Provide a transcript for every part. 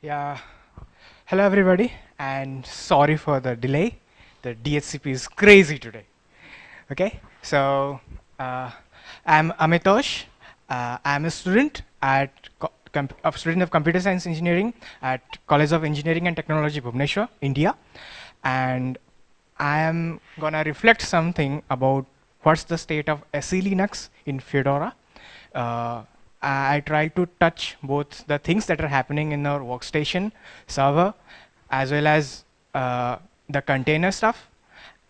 Yeah. Hello, everybody, and sorry for the delay. The DHCP is crazy today. Okay, so uh, I'm Amitosh. Uh, I'm a student at a student of computer science engineering at College of Engineering and Technology, Bhubaneswar, India, and I am gonna reflect something about what's the state of SE Linux in Fedora. Uh, I try to touch both the things that are happening in our workstation server, as well as uh, the container stuff,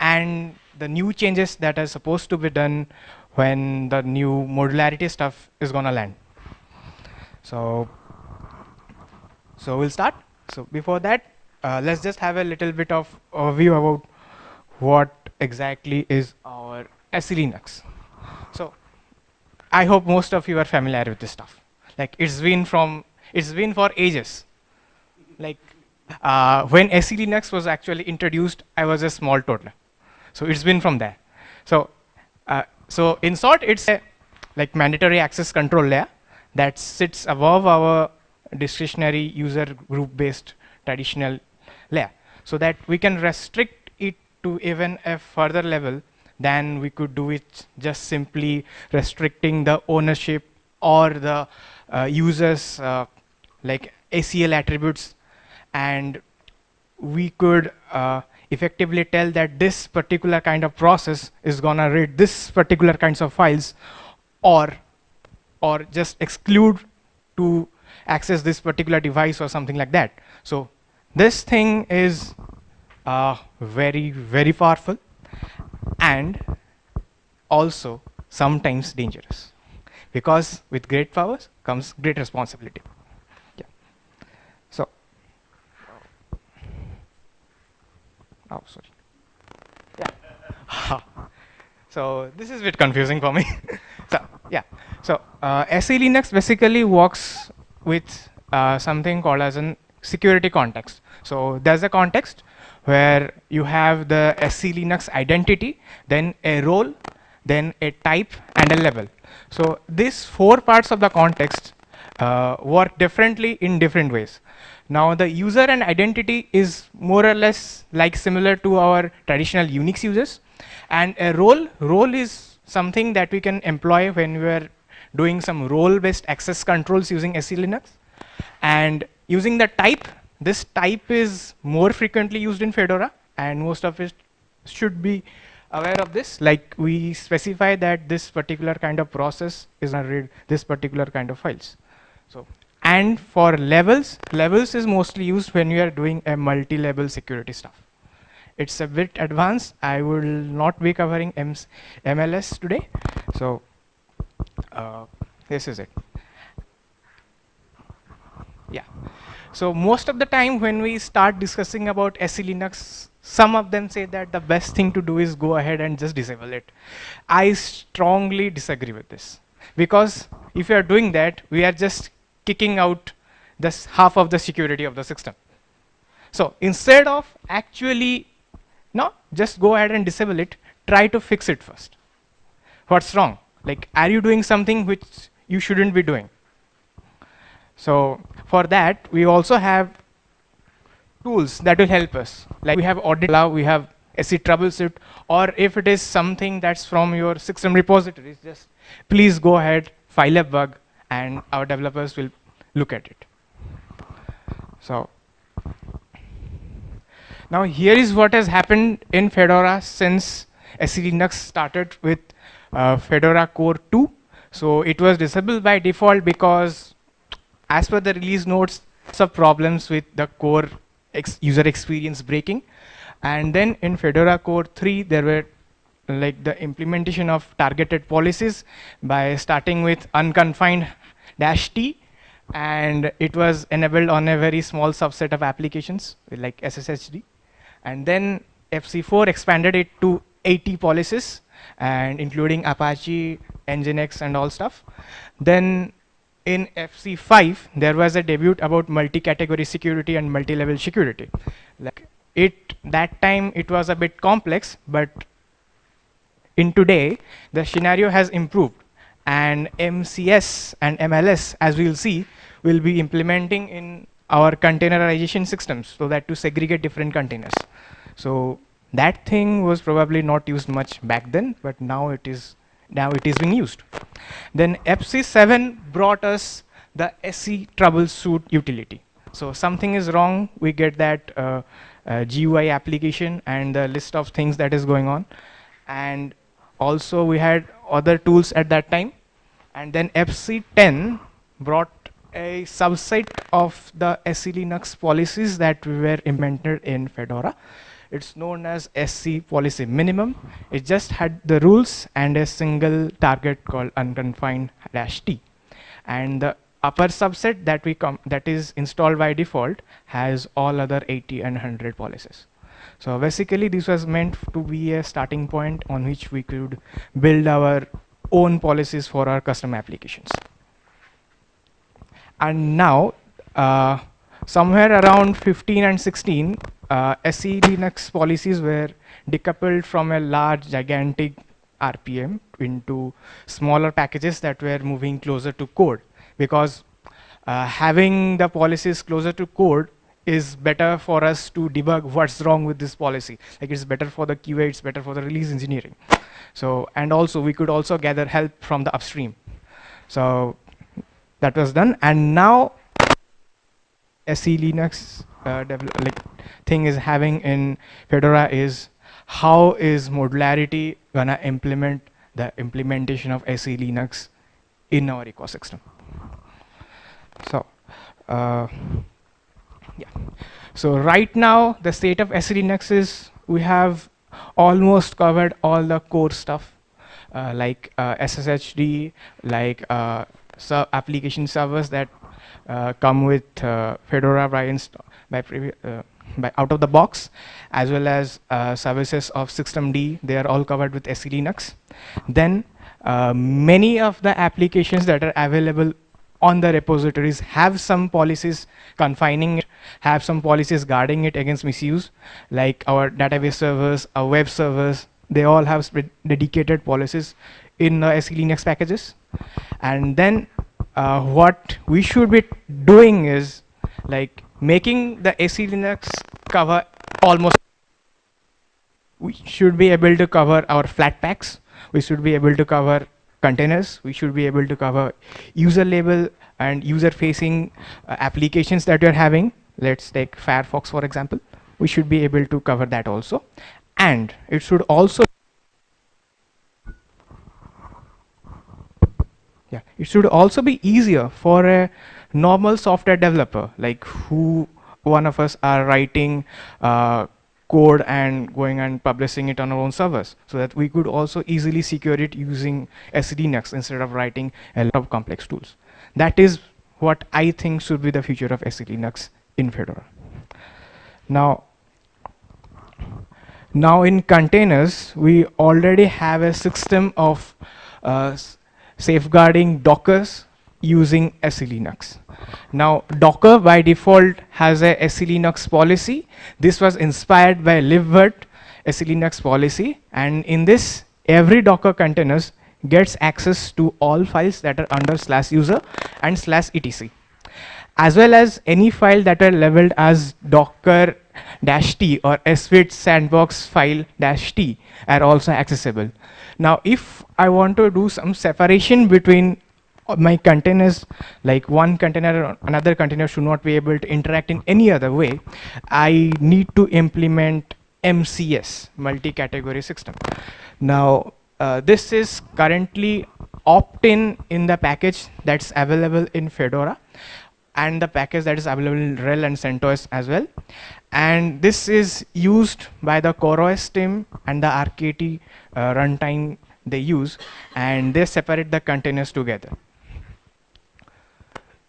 and the new changes that are supposed to be done when the new modularity stuff is gonna land. So, so we'll start. So before that, uh, let's just have a little bit of overview about what exactly is our SE Linux. So I hope most of you are familiar with this stuff. Like it's been from it's been for ages. Like uh, when SE Linux was actually introduced, I was a small toddler. So it's been from there. So uh, so in short, it's a like mandatory access control layer that sits above our discretionary user group based traditional layer so that we can restrict it to even a further level than we could do it just simply restricting the ownership or the uh, users uh, like ACL attributes and we could uh, effectively tell that this particular kind of process is gonna read this particular kinds of files or or just exclude to access this particular device or something like that. So this thing is uh, very, very powerful and also sometimes dangerous because with great powers comes great responsibility. Yeah. So, oh, sorry. Yeah. so this is a bit confusing for me. so yeah. So uh, SE Linux basically works with uh, something called as an security context. So there's a context where you have the SE Linux identity, then a role, then a type, and a level. So these four parts of the context uh, work differently in different ways. Now the user and identity is more or less like similar to our traditional Unix users, and a role role is something that we can employ when we are doing some role-based access controls using SE Linux, and using the type this type is more frequently used in Fedora, and most of it should be aware of this. Like we specify that this particular kind of process is going to read this particular kind of files. So, and for levels, levels is mostly used when you are doing a multi-level security stuff. It's a bit advanced. I will not be covering MS MLS today. So, uh, this is it. Yeah. So most of the time when we start discussing about SE Linux, some of them say that the best thing to do is go ahead and just disable it. I strongly disagree with this. Because if you are doing that, we are just kicking out this half of the security of the system. So instead of actually, no, just go ahead and disable it, try to fix it first. What's wrong? Like, are you doing something which you shouldn't be doing? So for that, we also have tools that will help us. Like we have audit allow, we have SE troubleshoot, or if it is something that's from your system repositories, just please go ahead, file a bug, and our developers will look at it. So now here is what has happened in Fedora since SE Linux started with uh, Fedora Core 2. So it was disabled by default because as per the release notes, some problems with the core ex user experience breaking. And then in Fedora Core 3, there were like the implementation of targeted policies by starting with unconfined dash T. And it was enabled on a very small subset of applications like SSHD. And then FC4 expanded it to 80 policies and including Apache, Nginx and all stuff. Then in FC5, there was a debut about multi-category security and multi-level security. Like it, that time it was a bit complex, but in today, the scenario has improved and MCS and MLS, as we'll see, will be implementing in our containerization systems so that to segregate different containers. So that thing was probably not used much back then, but now it is now it is being used. Then FC7 brought us the SE troubleshoot utility. So something is wrong, we get that uh, uh, GUI application and the list of things that is going on. And also we had other tools at that time. And then FC10 brought a subset of the SE Linux policies that we were implemented in Fedora. It's known as SC policy minimum. It just had the rules and a single target called unconfined dash T. And the upper subset that we come that is installed by default has all other 80 and 100 policies. So basically this was meant to be a starting point on which we could build our own policies for our custom applications. And now uh, somewhere around 15 and 16, uh, SE Linux policies were decoupled from a large, gigantic RPM into smaller packages that were moving closer to code because uh, having the policies closer to code is better for us to debug what's wrong with this policy. Like it's better for the QA, it's better for the release engineering. So, and also we could also gather help from the upstream. So that was done. And now SE Linux uh, like thing is having in Fedora is how is modularity gonna implement the implementation of SE Linux in our ecosystem. So, uh, yeah. So right now the state of SE Linux is we have almost covered all the core stuff uh, like uh, SSHD, like uh, application servers that come with uh, Fedora by, by, uh, by, out of the box, as well as services of systemd. They are all covered with SE Linux. Then many of the applications that are available on the repositories have some policies confining it, have some policies guarding it against misuse, like our database servers, our web servers, they all have dedicated policies in uh, SE Linux packages. And then uh, what we should be doing is like making the SE Linux cover almost we should be able to cover our Flatpaks We should be able to cover containers. We should be able to cover user label and user facing uh, applications that you're having. Let's take Firefox, for example. We should be able to cover that also. And it should also yeah it should also be easier for a normal software developer like who one of us are writing uh, code and going and publishing it on our own servers so that we could also easily secure it using Linux instead of writing a lot of complex tools. That is what I think should be the future of Linux in Fedora. Now, now in containers, we already have a system of uh, safeguarding Dockers using SE Linux. Now Docker by default has a SE Linux policy. This was inspired by libvirt SE Linux policy and in this every Docker containers gets access to all files that are under slash user and slash etc as well as any file that are labeled as docker dash t or svirt sandbox file dash t are also accessible now if I want to do some separation between my containers, like one container or another container should not be able to interact in any other way, I need to implement MCS, multi-category system. Now, uh, this is currently opt-in in the package that's available in Fedora and the package that is available in RHEL and CentOS as well. And this is used by the CoreOS team and the RKT uh, runtime they use and they separate the containers together.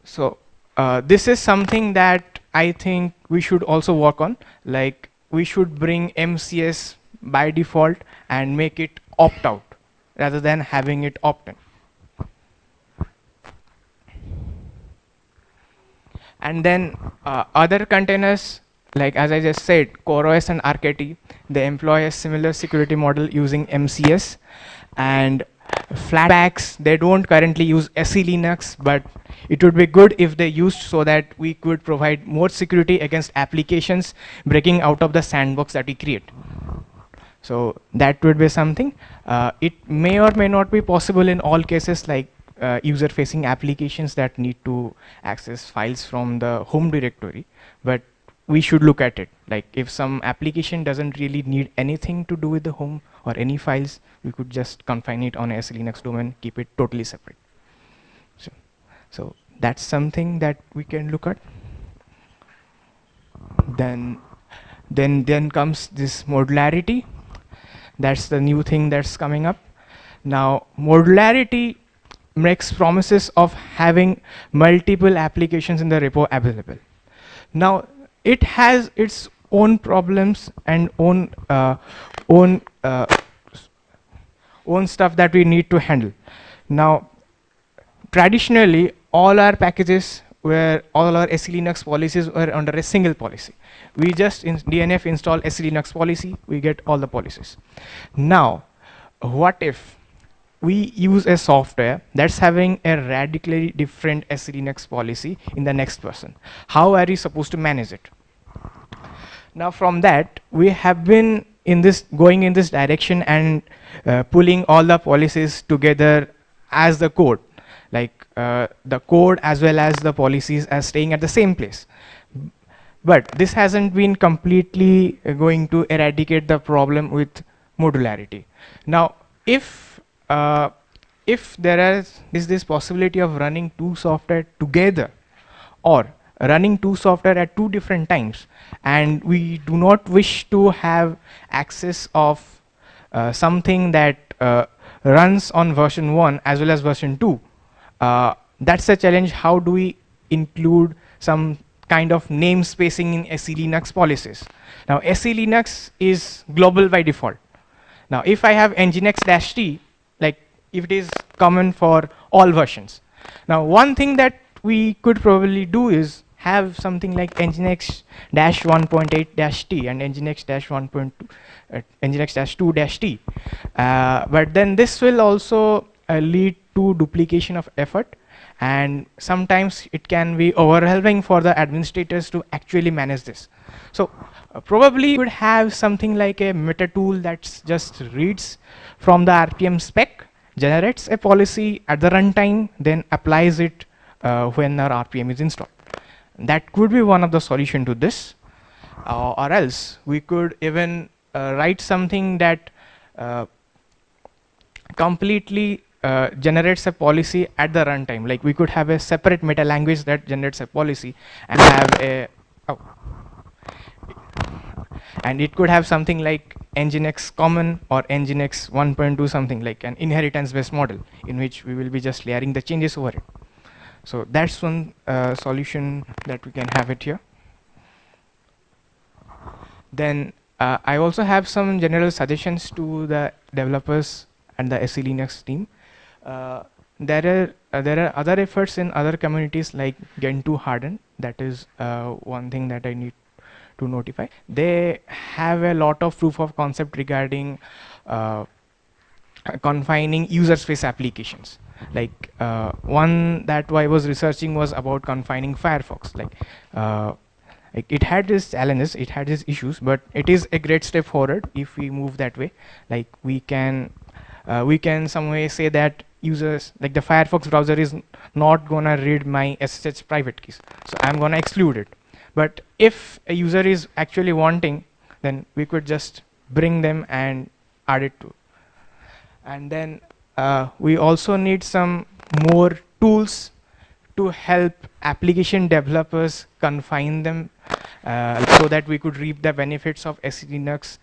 So uh, this is something that I think we should also work on like we should bring MCS by default and make it opt out rather than having it opt in. And then uh, other containers like as I just said, CoreOS and RKT, they employ a similar security model using MCS and Flatpaks, they don't currently use SE Linux, but it would be good if they used so that we could provide more security against applications breaking out of the sandbox that we create. So that would be something. Uh, it may or may not be possible in all cases like uh, user-facing applications that need to access files from the home directory, but we should look at it. Like if some application doesn't really need anything to do with the home or any files, we could just confine it on a Linux domain, keep it totally separate. So, so that's something that we can look at. Then, then, then comes this modularity. That's the new thing that's coming up. Now, modularity makes promises of having multiple applications in the repo available. Now, it has its own problems and own uh, own uh, own stuff that we need to handle. Now, traditionally, all our packages where all our SE Linux policies were under a single policy. We just in DNF install SE Linux policy, we get all the policies. Now, what if we use a software that's having a radically different SE Linux policy in the next person? How are you supposed to manage it? Now from that, we have been in this going in this direction and uh, pulling all the policies together as the code like uh, the code as well as the policies as staying at the same place. But this hasn't been completely uh, going to eradicate the problem with modularity. Now, if uh, if there is, is this possibility of running two software together or running two software at two different times and we do not wish to have access of uh, something that uh, runs on version 1 as well as version 2 uh, that's a challenge. How do we include some kind of namespacing in SE Linux policies? Now, SE Linux is global by default. Now, if I have nginx-t, if it is common for all versions. Now, one thing that we could probably do is have something like nginx-1.8-t and nginx-1.2 uh, nginx-2-t. Uh, but then this will also uh, lead to duplication of effort and sometimes it can be overwhelming for the administrators to actually manage this. So uh, probably you would have something like a meta tool that just reads from the RPM spec, generates a policy at the runtime, then applies it uh, when our RPM is installed. That could be one of the solution to this. Uh, or else we could even uh, write something that uh, completely uh, generates a policy at the runtime. Like we could have a separate meta language that generates a policy and have a oh, and it could have something like nginx common or nginx 1.2 something like an inheritance based model in which we will be just layering the changes over it. So that's one uh, solution that we can have it here. Then uh, I also have some general suggestions to the developers and the SE Linux team. Uh, there are uh, there are other efforts in other communities like Gentoo Harden. That is uh, one thing that I need to notify. They have a lot of proof of concept regarding uh, confining user space applications. Like uh, one that I was researching was about confining Firefox. Like uh, it had its challenges, it had its issues, but it is a great step forward if we move that way. Like we can uh, we can some way say that users like the Firefox browser is not gonna read my SSH private keys. So I'm gonna exclude it. But if a user is actually wanting, then we could just bring them and add it to. And then uh, we also need some more tools to help application developers confine them uh, so that we could reap the benefits of SE Linux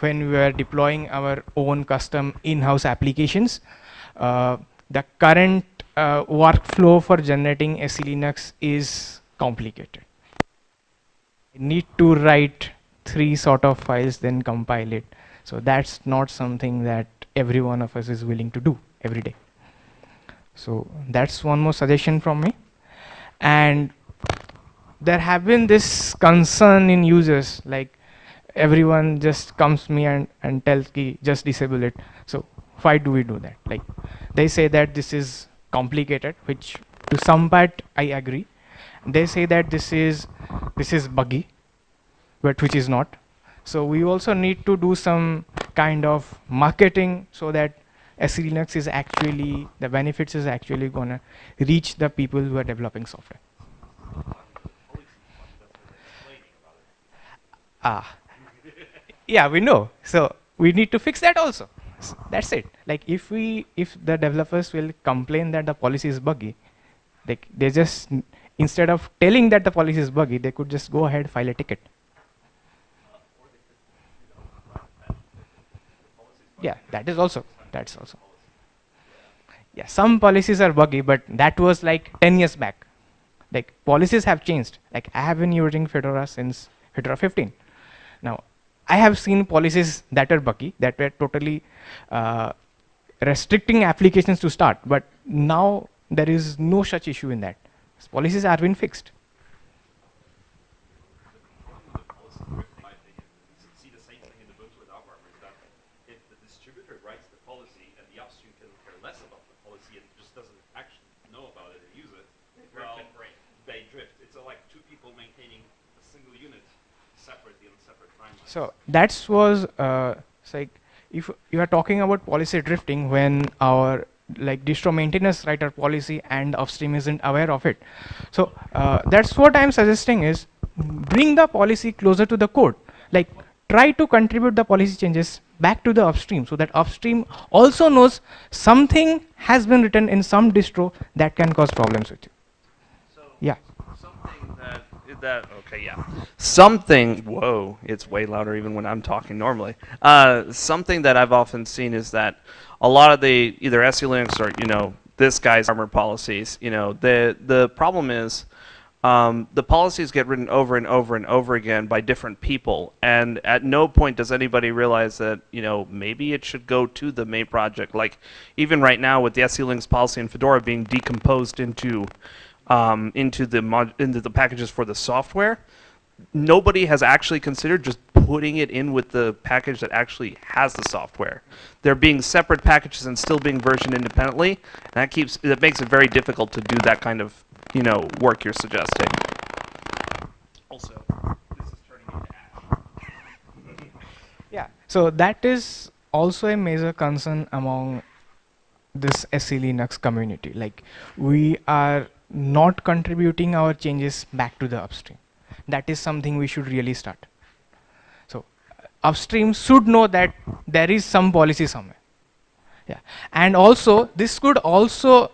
when we are deploying our own custom in-house applications. Uh, the current uh, workflow for generating SE Linux is complicated. Need to write three sort of files, then compile it. So that's not something that every one of us is willing to do every day. So that's one more suggestion from me. And there have been this concern in users like everyone just comes to me and, and tells me just disable it. So why do we do that? Like they say that this is complicated, which to some part I agree. They say that this is this is buggy, but which is not. So we also need to do some kind of marketing so that SE Linux is actually the benefits is actually gonna reach the people who are developing software. Ah, yeah, we know. So we need to fix that also. That's it. Like if we, if the developers will complain that the policy is buggy, they, they just, instead of telling that the policy is buggy, they could just go ahead, file a ticket. Yeah, that is also, that's also. Yeah, some policies are buggy, but that was like 10 years back. Like policies have changed. Like I have been using Fedora since Fedora 15. Now I have seen policies that are buggy, that were totally uh, restricting applications to start, but now there is no such issue in that. Policies have been fixed. So that was uh, like if you are talking about policy drifting when our like distro maintainers write our policy and upstream isn't aware of it. So uh, that's what I'm suggesting is bring the policy closer to the code. Like try to contribute the policy changes back to the upstream so that upstream also knows something has been written in some distro that can cause problems with you. So yeah. Something that that okay yeah something whoa it's way louder even when i'm talking normally uh, something that i've often seen is that a lot of the either SE Linux or you know this guy's armor policies you know the the problem is um, the policies get written over and over and over again by different people. And at no point does anybody realize that you know maybe it should go to the main project. Like even right now with the SE Linux policy in Fedora being decomposed into um, into the mod into the packages for the software, nobody has actually considered just putting it in with the package that actually has the software. They're being separate packages and still being versioned independently. And that keeps that makes it very difficult to do that kind of you know work you're suggesting. Also, this is turning into ash. yeah. So that is also a major concern among this SE Linux community. Like we are not contributing our changes back to the upstream. That is something we should really start. So upstream should know that there is some policy somewhere. Yeah, and also this could also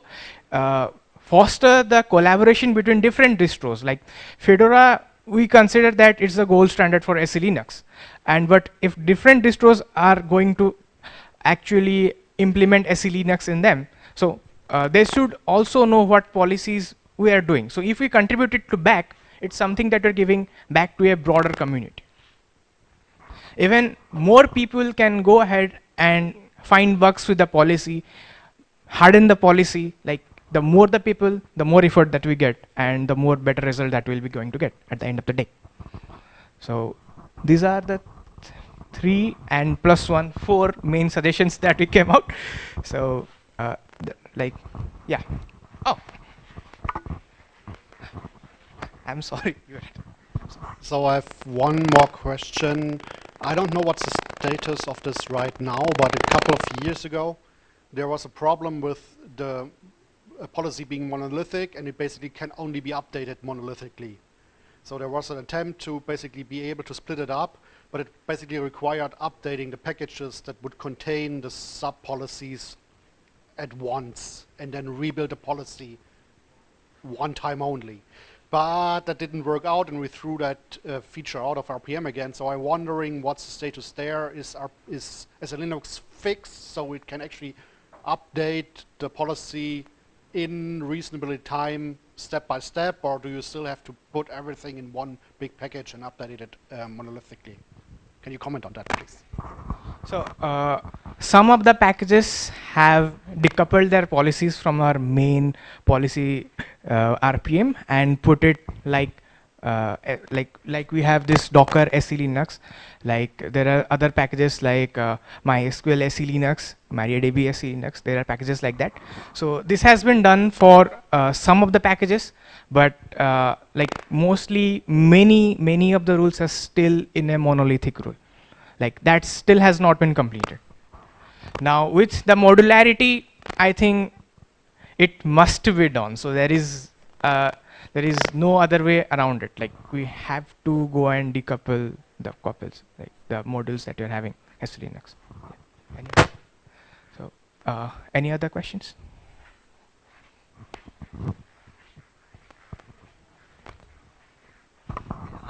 uh, foster the collaboration between different distros. Like Fedora, we consider that it's the gold standard for SE Linux. And but if different distros are going to actually implement SE Linux in them, so uh, they should also know what policies we are doing. So if we contribute it to back, it's something that we're giving back to a broader community. Even more people can go ahead and find bugs with the policy, harden the policy, like the more the people, the more effort that we get, and the more better result that we'll be going to get at the end of the day. So these are the th three and plus one, four main suggestions that we came out. So uh, like, yeah. Oh. I'm sorry. So I have one more question. I don't know what's the status of this right now, but a couple of years ago, there was a problem with the policy being monolithic, and it basically can only be updated monolithically. So there was an attempt to basically be able to split it up, but it basically required updating the packages that would contain the sub-policies at once and then rebuild the policy one time only. But that didn't work out and we threw that uh, feature out of RPM again. So I'm wondering what's the status there. Is, our, is SE Linux fixed so it can actually update the policy in reasonably time step by step or do you still have to put everything in one big package and update it uh, monolithically? Can you comment on that please? So uh, some of the packages have decoupled their policies from our main policy uh, RPM and put it like uh, eh, like like we have this Docker SE Linux, like there are other packages like uh, MySQL SE Linux, MariaDB SE Linux. There are packages like that. So this has been done for uh, some of the packages, but uh, like mostly many many of the rules are still in a monolithic rule. Like that still has not been completed. Now with the modularity, I think it must be done. So there is uh, there is no other way around it. Like we have to go and decouple the couples, like the modules that you're having SE Linux. Any- So uh, any other questions?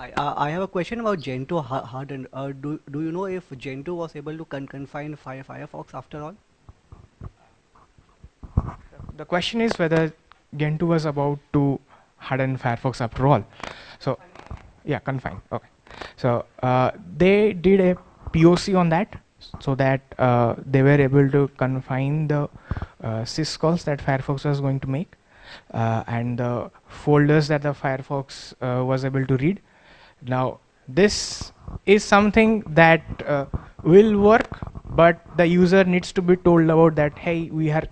Hi, uh, I have a question about Gentoo ha- hardened. Uh, do, do you know if Gentoo was able to con- confine Fire Firefox after all? The question is whether Gentoo was about to harden Firefox after all. So, yeah, confine. Okay. So uh, they did a POC on that, so that uh, they were able to confine the uh, syscalls that Firefox was going to make, uh, and the folders that the Firefox uh, was able to read. Now, this is something that uh, will work, but the user needs to be told about that. Hey, we are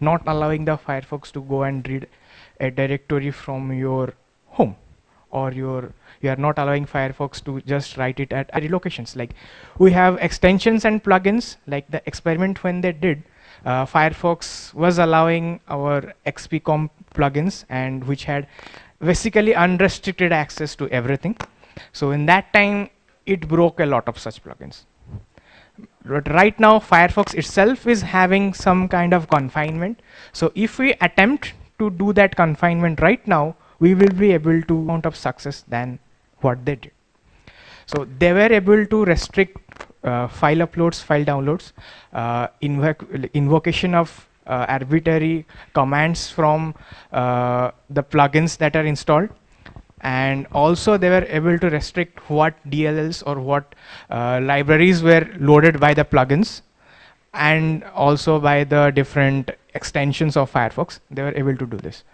not allowing the Firefox to go and read a directory from your home or your you are not allowing Firefox to just write it at other locations. Like we have extensions and plugins. Like the experiment when they did, uh, Firefox was allowing our XPCOM plugins and which had basically unrestricted access to everything. So in that time, it broke a lot of such plugins. But right now, Firefox itself is having some kind of confinement. So if we attempt to do that confinement right now, we will be able to amount of success than what they did. So they were able to restrict uh, file uploads, file downloads, uh, invoc invocation of uh, arbitrary commands from uh, the plugins that are installed, and also they were able to restrict what DLLs or what uh, libraries were loaded by the plugins, and also by the different extensions of Firefox. They were able to do this,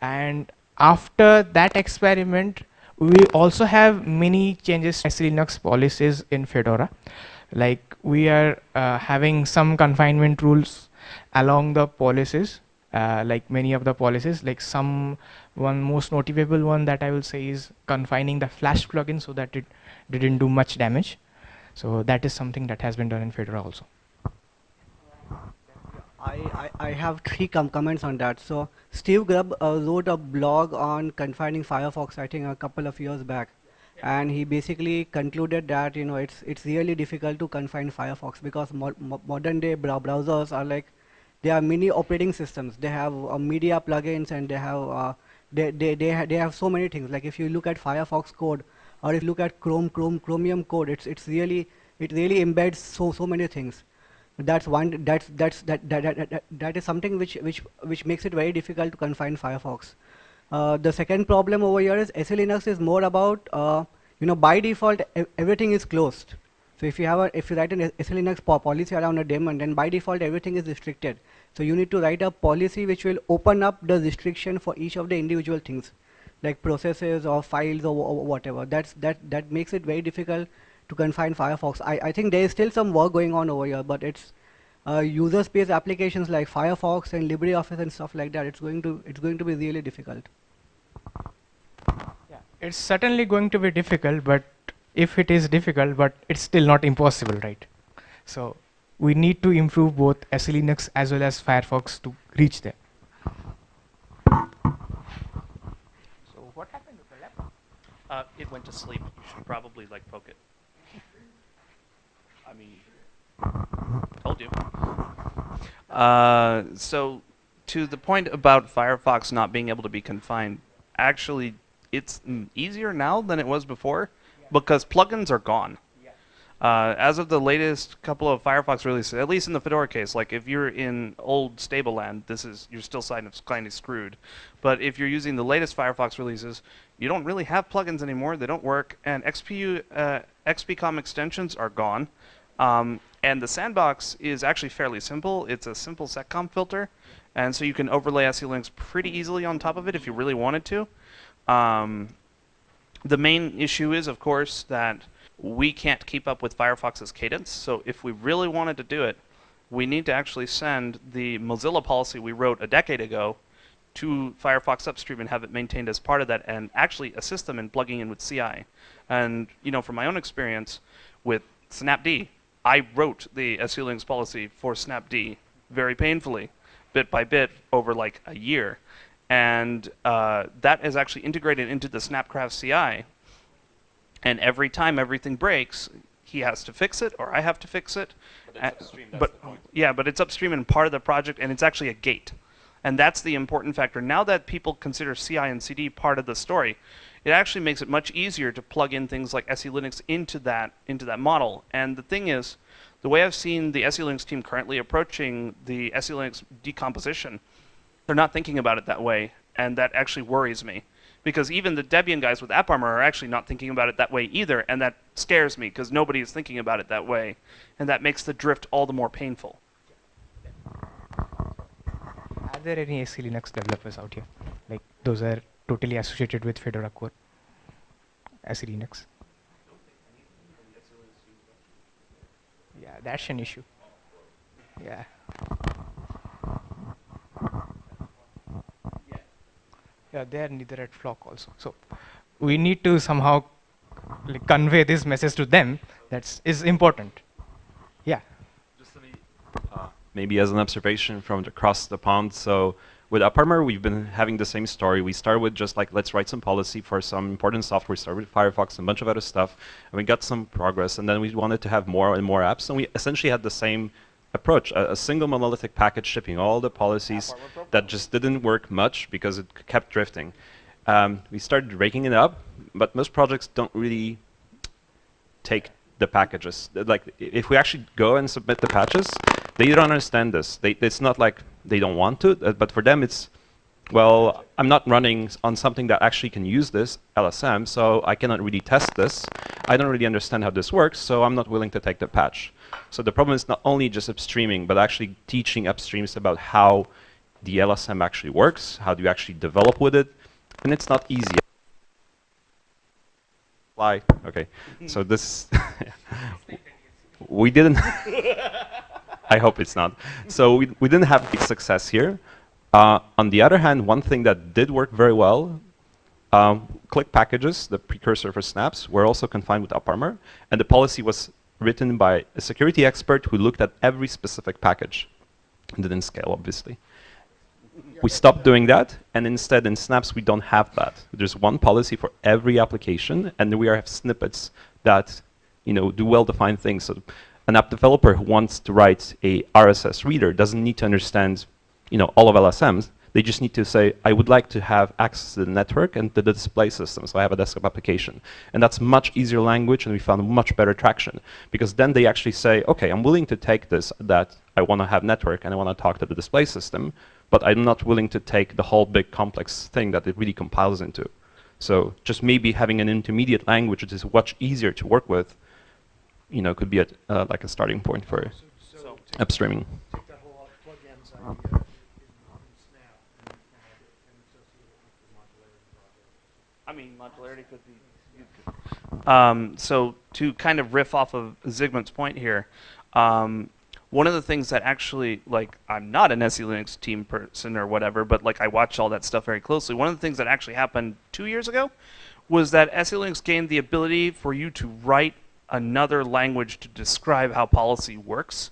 and after that experiment, we also have many changes to Linux policies in Fedora. Like we are uh, having some confinement rules along the policies, uh, like many of the policies, like some one most notable one that I will say is confining the Flash plugin so that it didn't do much damage. So that is something that has been done in Fedora also. I, I, I have three com- comments on that. So Steve Grubb uh, wrote a blog on confining Firefox, I think a couple of years back, and he basically concluded that you know it's it's really difficult to confine Firefox because mo- mo- modern day brow- browsers are like they have many operating systems. They have uh, media plugins and they have uh, they they they, ha- they have so many things. Like if you look at Firefox code or if you look at Chrome Chrome Chromium code, it's it's really it really embeds so so many things that's one that's that's that that, that, that, that is something which which which makes it very difficult to confine firefox uh, the second problem over here is SE Linux is more about uh, you know by default everything is closed so if you have a if you write an SE Linux policy around a daemon then by default everything is restricted so you need to write a policy which will open up the restriction for each of the individual things like processes or files or, or whatever that's that that makes it very difficult to confine Firefox. I, I think there is still some work going on over here, but it's uh, user space applications like Firefox and LibreOffice and stuff like that. It's going to it's going to be really difficult. Yeah, it's certainly going to be difficult, but if it is difficult, but it's still not impossible, right? So we need to improve both SE Linux as well as Firefox to reach there. So what happened with the laptop? Uh, it went to sleep. You should probably like poke it. I mean, told you. Uh, so to the point about Firefox not being able to be confined, actually, it's mm, easier now than it was before because plugins are gone. Uh, as of the latest couple of Firefox releases, at least in the Fedora case, like if you're in old stable land, this is you're still kind of kind of screwed. But if you're using the latest Firefox releases, you don't really have plugins anymore. They don't work, and XPU uh, XPCOM extensions are gone. Um, and the sandbox is actually fairly simple. It's a simple seccomp filter, and so you can overlay SE Linux pretty easily on top of it if you really wanted to. Um, the main issue is, of course, that we can't keep up with Firefox's cadence. So if we really wanted to do it, we need to actually send the Mozilla policy we wrote a decade ago to Firefox upstream and have it maintained as part of that and actually assist them in plugging in with CI. And you know, from my own experience with Snapd, I wrote the SE Linux policy for Snapd very painfully, bit by bit over like a year. And uh, that is actually integrated into the Snapcraft CI. And every time everything breaks, he has to fix it or I have to fix it. But it's upstream, but yeah, but it's upstream and part of the project, and it's actually a gate. And that's the important factor. Now that people consider CI and CD part of the story, it actually makes it much easier to plug in things like SE Linux into that into that model. And the thing is, the way I've seen the SE Linux team currently approaching the SE Linux decomposition, they're not thinking about it that way, and that actually worries me. Because even the Debian guys with AppArmor are actually not thinking about it that way either, and that scares me because nobody is thinking about it that way, and that makes the drift all the more painful. Are there any SE Linux developers out here? Like those are totally associated with Fedora core. SE Linux. Yeah, that's an issue. Yeah. Yeah, they are neither at Flock also. So we need to somehow like, convey this message to them. That's is important. Yeah. Just me, uh, maybe as an observation from across the pond. So with AppArmor, we've been having the same story. We started with just like, let's write some policy for some important software. We started with Firefox and a bunch of other stuff. And we got some progress. And then we wanted to have more and more apps. And we essentially had the same approach, a, a single monolithic package shipping all the policies that just didn't work much because it kept drifting. Um, we started raking it up, but most projects don't really take the packages. Like, if we actually go and submit the patches, they don't understand this. They, it's not like they don't want to, uh, but for them it's, well, I'm not running on something that actually can use this LSM, so I cannot really test this. I don't really understand how this works, so I'm not willing to take the patch. So the problem is not only just upstreaming, but actually teaching upstreams about how the LSM actually works, how do you actually develop with it, and it's not easy. Why? Okay, so this, we didn't, I hope it's not. So we, we didn't have big success here. Uh, on the other hand, one thing that did work very well, um, click packages, the precursor for snaps, were also confined with AppArmor, and the policy was written by a security expert who looked at every specific package. It didn't scale, obviously. We stopped doing that, and instead in Snaps we don't have that. There's one policy for every application, and we have snippets that you know do well-defined things. So an app developer who wants to write a RSS reader doesn't need to understand you know all of LSMs. They just need to say, I would like to have access to the network and to the display system, so I have a desktop application. And that's much easier language, and we found much better traction. Because then they actually say, okay, I'm willing to take this, that I want to have network, and I want to talk to the display system, but I'm not willing to take the whole big complex thing that it really compiles into. So just maybe having an intermediate language that is much easier to work with, you know, could be a, uh, like a starting point for So, upstreaming. take that whole plugins idea in, in Snap and, and add it and associate it with the modularity project. I mean, modularity could be. Um, so to kind of riff off of Zygmunt's point here, um, one of the things that actually, like, I'm not an SE Linux team person or whatever, but like I watch all that stuff very closely. One of the things that actually happened two years ago was that SE Linux gained the ability for you to write another language to describe how policy works.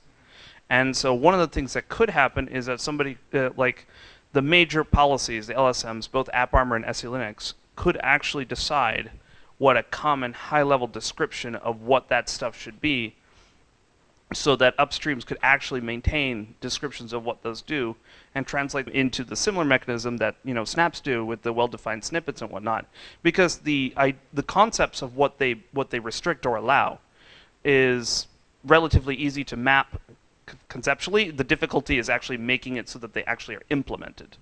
And so one of the things that could happen is that somebody uh, like the major policies, the LSMs, both AppArmor and SE Linux, could actually decide what a common high-level description of what that stuff should be so that upstreams could actually maintain descriptions of what those do and translate into the similar mechanism that you know snaps do with the well-defined snippets and whatnot. Because the I, the concepts of what they what they restrict or allow is relatively easy to map conceptually. The difficulty is actually making it so that they actually are implemented.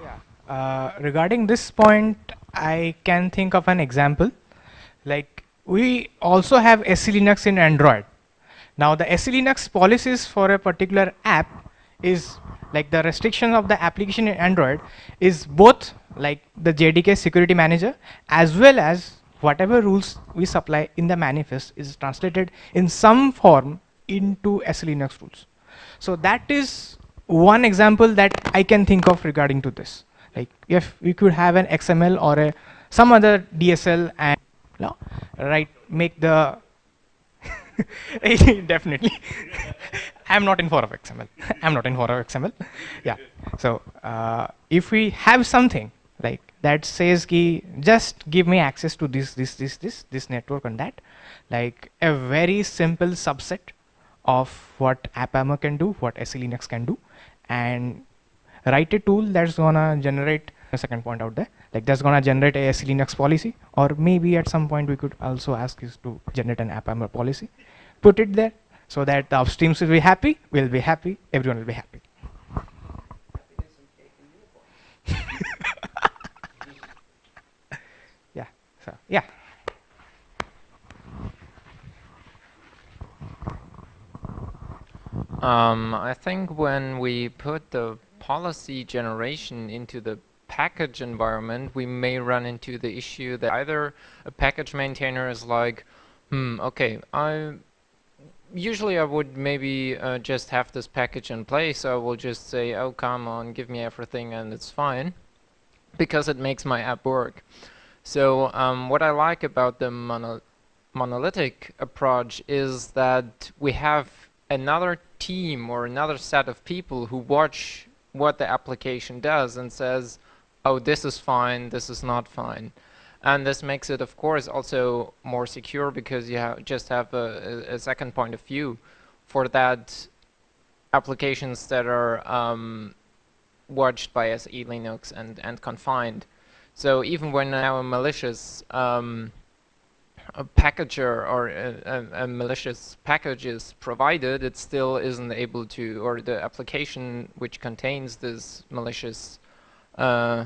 Yeah. Uh, regarding this point, I can think of an example. Like we also have SE Linux in Android. Now the SE Linux policies for a particular app is like the restriction of the application in Android is both like the JDK security manager as well as whatever rules we supply in the manifest is translated in some form into SLNX rules. So that is one example that I can think of regarding to this. Like if we could have an XML or a some other DSL and know, right make the definitely I'm not in favor of XML. I'm not in favor of XML. Yeah. So uh, if we have something like that says ki just give me access to this this this this this network and that like a very simple subset of what AppArmor can do, what SELinux can do, and write a tool that's gonna generate a second point out there like that's gonna generate a SELinux policy or maybe at some point we could also ask is to generate an AppArmor policy. Put it there so that the upstreams will be happy we'll be happy everyone will be happy. Yeah so yeah. Um, I think when we put the policy generation into the package environment, we may run into the issue that either a package maintainer is like, hmm, okay, I usually I would maybe uh, just have this package in place. I will just say, oh, come on, give me everything and it's fine because it makes my app work. So um, what I like about the mono monolithic approach is that we have another team or another set of people who watch what the application does and says, oh, this is fine, this is not fine. And this makes it, of course, also more secure because you ha just have a, a, second point of view for that applications that are um, watched by SE Linux and, and confined. So even when now a malicious um, a packager or a, a, a, malicious package is provided, it still isn't able to, or the application which contains this malicious uh,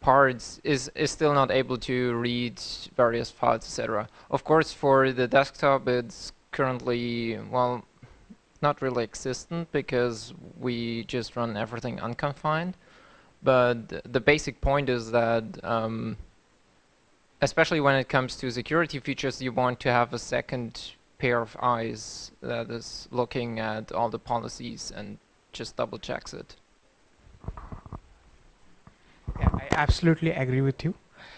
parts is, is still not able to read various files, etc. Of course, for the desktop, it's currently, well, not really existent because we just run everything unconfined. But the basic point is that um, especially when it comes to security features, you want to have a second pair of eyes that is looking at all the policies and just double checks it. Yeah, I absolutely agree with you.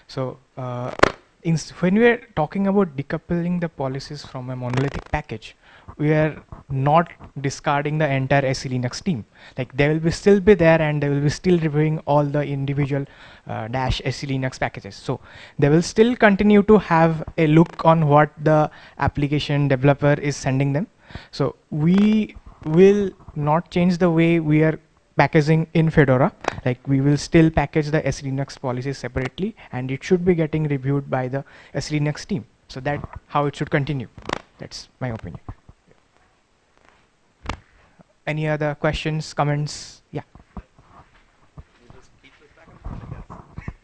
So uh, when we are talking about decoupling the policies from a monolithic package, we are not discarding the entire SE Linux team. Like they will be still be there and they will be still reviewing all the individual uh, dash SE Linux packages. So they will still continue to have a look on what the application developer is sending them. So we will not change the way we are packaging in Fedora. Like we will still package the SE Linux policies separately and it should be getting reviewed by the SE Linux team. So that how it should continue. That's my opinion. Any other questions, comments? Yeah.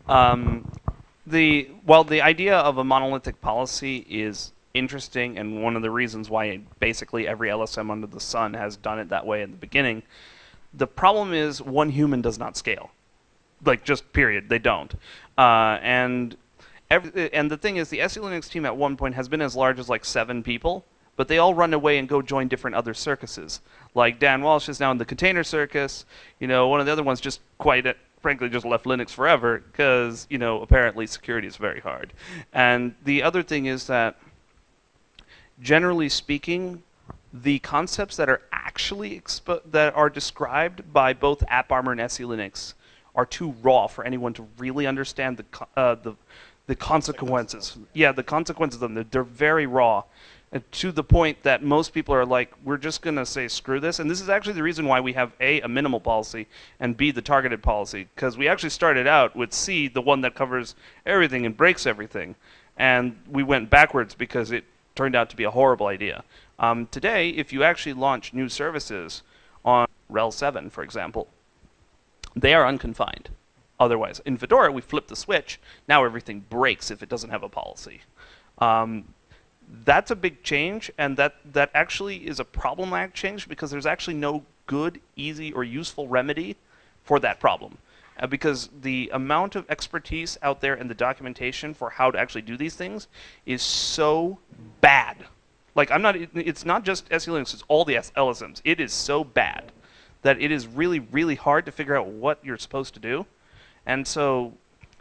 Um, the well, the idea of a monolithic policy is interesting, and one of the reasons why basically every LSM under the sun has done it that way in the beginning. The problem is one human does not scale, like just period. They don't, uh, and every, and the thing is, the SE Linux team at one point has been as large as like seven people but they all run away and go join different other circuses. Like Dan Walsh is now in the container circus. You know, one of the other ones just quite uh, frankly just left Linux forever because you know apparently security is very hard. And the other thing is that generally speaking, the concepts that are actually that are described by both AppArmor and SE Linux are too raw for anyone to really understand the uh, the the consequences. Yeah, the consequences of them. They're, very raw to the point that most people are like, we're just going to say screw this. And this is actually the reason why we have A, a minimal policy, and B, the targeted policy. Because we actually started out with C, the one that covers everything and breaks everything. And we went backwards because it turned out to be a horrible idea. Um, today, if you actually launch new services on RHEL 7, for example, they are unconfined. Otherwise, in Fedora, we flip the switch. Now everything breaks if it doesn't have a policy. Um, that's a big change, and that that actually is a problematic change because there's actually no good, easy, or useful remedy for that problem. Uh, because the amount of expertise out there in the documentation for how to actually do these things is so bad. Like I'm not. It's not just SE Linux. It's all the LSMs. It is so bad that it is really, really hard to figure out what you're supposed to do. And so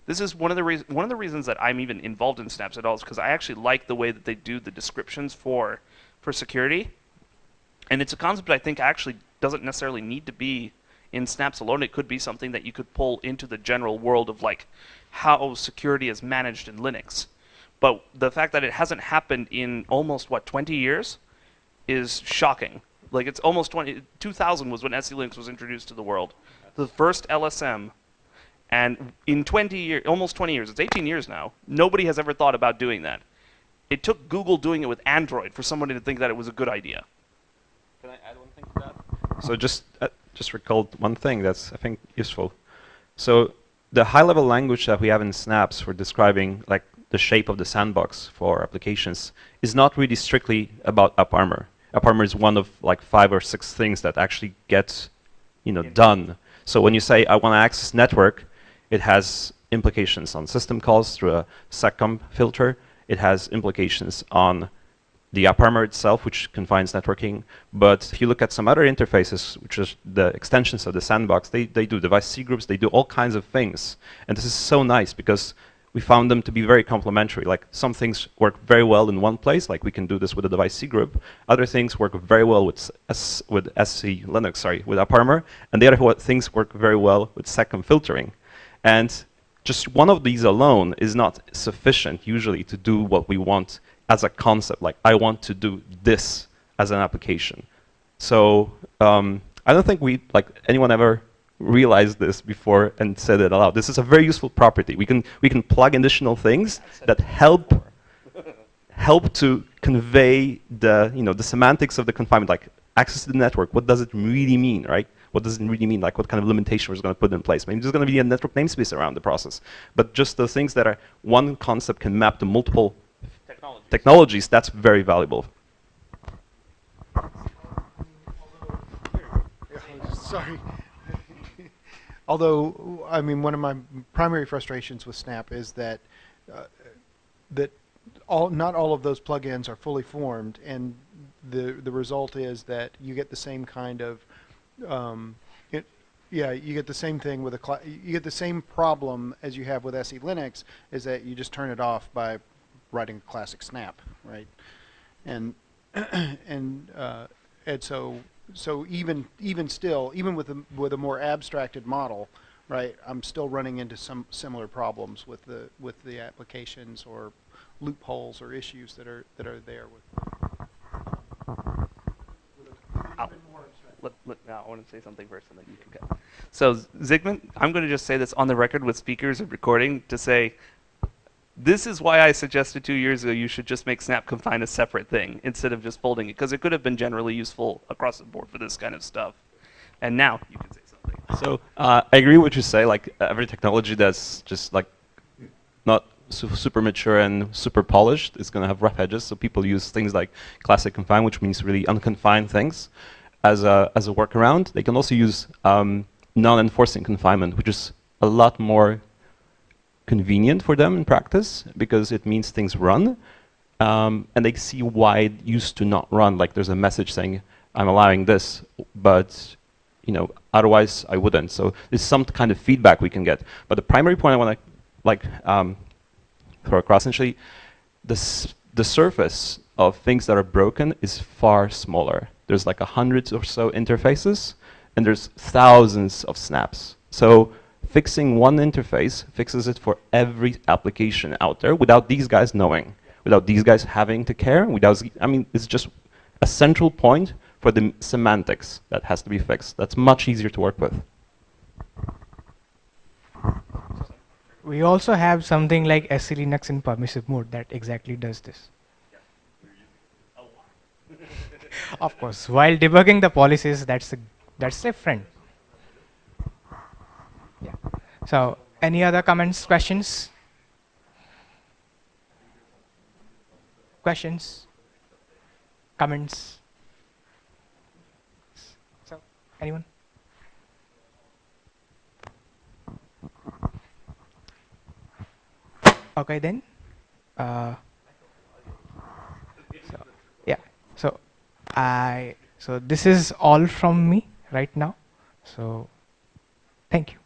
this is one of the reasons one of the reasons that I'm even involved in Snaps at all is because I actually like the way that they do the descriptions for for security. And it's a concept I think actually doesn't necessarily need to be in Snaps alone. It could be something that you could pull into the general world of like how security is managed in Linux. But the fact that it hasn't happened in almost what 20 years is shocking. Like it's almost 20 2000 was when SE Linux was introduced to the world. The first LSM and in 20 years, almost 20 years, it's 18 years now, nobody has ever thought about doing that. It took Google doing it with Android for somebody to think that it was a good idea. Can I add one thing to that? So just uh, just recalled one thing that's I think useful. So the high-level language that we have in Snaps for describing like the shape of the sandbox for applications is not really strictly about AppArmor. AppArmor is one of like five or six things that actually get you know done. So when you say I want to access network, it has implications on system calls through a seccomp filter. It has implications on the AppArmor itself, which confines networking. But if you look at some other interfaces, which is the extensions of the sandbox, they, they do device C groups, they do all kinds of things. And this is so nice because we found them to be very complementary. Like some things work very well in one place, like we can do this with a device C group. Other things work very well with S, with SE Linux, sorry, with AppArmor. And the other things work very well with seccomp filtering. And just one of these alone is not sufficient usually to do what we want as a concept. Like I want to do this as an application. So um, I don't think we like anyone ever realized this before and said it aloud. This is a very useful property. We can we can plug additional things that help help to convey the you know the semantics of the confinement, like access to the network. What does it really mean, right? What does it really mean? Like what kind of limitation we're going to put in place? Maybe there's going to be a network namespace around the process, but just the things that are one concept can map to multiple technologies. That's very valuable. Sorry. Although, I mean, one of my primary frustrations with Snap is that uh, that all not all of those plugins are fully formed, and the the result is that you get the same kind of um, it, yeah, you get the same thing with a you get the same problem as you have with SE Linux is that you just turn it off by writing a classic snap, right? And and uh, and so so even even still, even with a with a more abstracted model, right? I'm still running into some similar problems with the with the applications or loopholes or issues that are that are there with. Ow. Let, let, now I want to say something first, and then you can go. So Zygmunt, I'm going to just say this on the record with speakers and recording to say, this is why I suggested two years ago you should just make Snap Confine a separate thing instead of just folding it, because it could have been generally useful across the board for this kind of stuff. And now you can say something. So uh, I agree with what you say. Like every technology that's just like not su super mature and super polished is going to have rough edges. So people use things like classic confine, which means really unconfined things, as a as a workaround. They can also use um, non-enforcing confinement, which is a lot more convenient for them in practice because it means things run. Um, and they see why it used to not run. Like there's a message saying, I'm allowing this, but you know, otherwise I wouldn't. So there's some kind of feedback we can get. But the primary point I want to like um, throw across, essentially, the, the surface of things that are broken is far smaller. There's like a hundred or so interfaces, and there's thousands of snaps. So fixing one interface fixes it for every application out there without these guys knowing, without these guys having to care. Without, I mean, it's just a central point for the semantics that has to be fixed. That's much easier to work with. We also have something like SE Linux in permissive mode that exactly does this. of course, while debugging the policies, that's a, that's different. Yeah. So, any other comments, questions? questions, comments? So, anyone? Okay then. Uh, so, yeah. So I so this is all from me right now. So thank you.